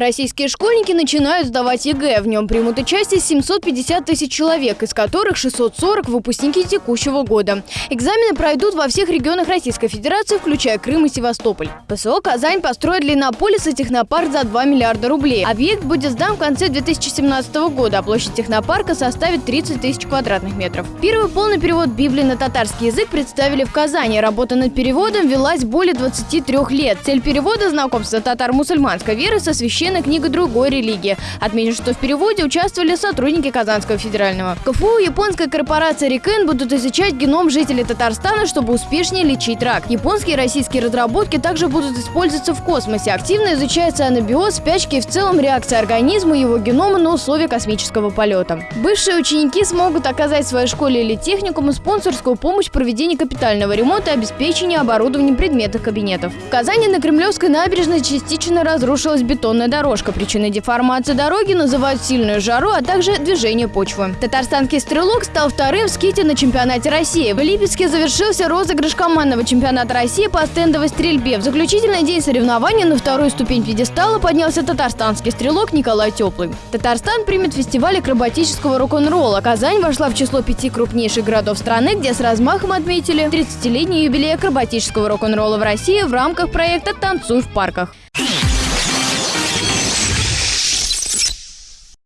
Российские школьники начинают сдавать ЕГЭ. В нем примут участие 750 тысяч человек, из которых 640 – выпускники текущего года. Экзамены пройдут во всех регионах Российской Федерации, включая Крым и Севастополь. ПСО «Казань» построит Иннополис и технопарк за 2 миллиарда рублей. Объект будет сдан в конце 2017 года, а площадь технопарка составит 30 тысяч квадратных метров. Первый полный перевод Библии на татарский язык представили в Казани. Работа над переводом велась более 23 лет. Цель перевода – знакомство татар мусульманской веры со священной книгой другой религии. Отмечу, что в переводе участвовали сотрудники Казанского федерального. КФУ и японская корпорация Рикен будут изучать геном жителей Татарстана, чтобы успешнее лечить рак. Японские и российские разработки также будут использоваться в космосе. Активно изучается анабиоз, спячки и в целом реакция организма и его генома на условия космического полета. Бывшие ученики смогут оказать своей школе или техникуму спонсорскую помощь в проведении капитального ремонта и обеспечения оборудованием предметных кабинетов. В Казани на Кремлевской набережной частично разрушилась бетонная дорожка. Причиной деформации дороги называют сильную жару, а также движение почвы. Татарстанский стрелок стал вторым в ските на чемпионате России. В Липецке завершился розыгрыш командного чемпионата России по стендовой стрельбе. В заключительный день соревнований на вторую ступень пьедестала поднялся татарстанский стрелок Николай Теплый. Татарстан примет фестиваль акробатического рок-н-ролла. Казань вошла в число пяти крупнейших городов страны, где с размахом отметили 30-летний юбилей акробатического рок-н-ролла в России в рамках проекта «Танцуй в парках».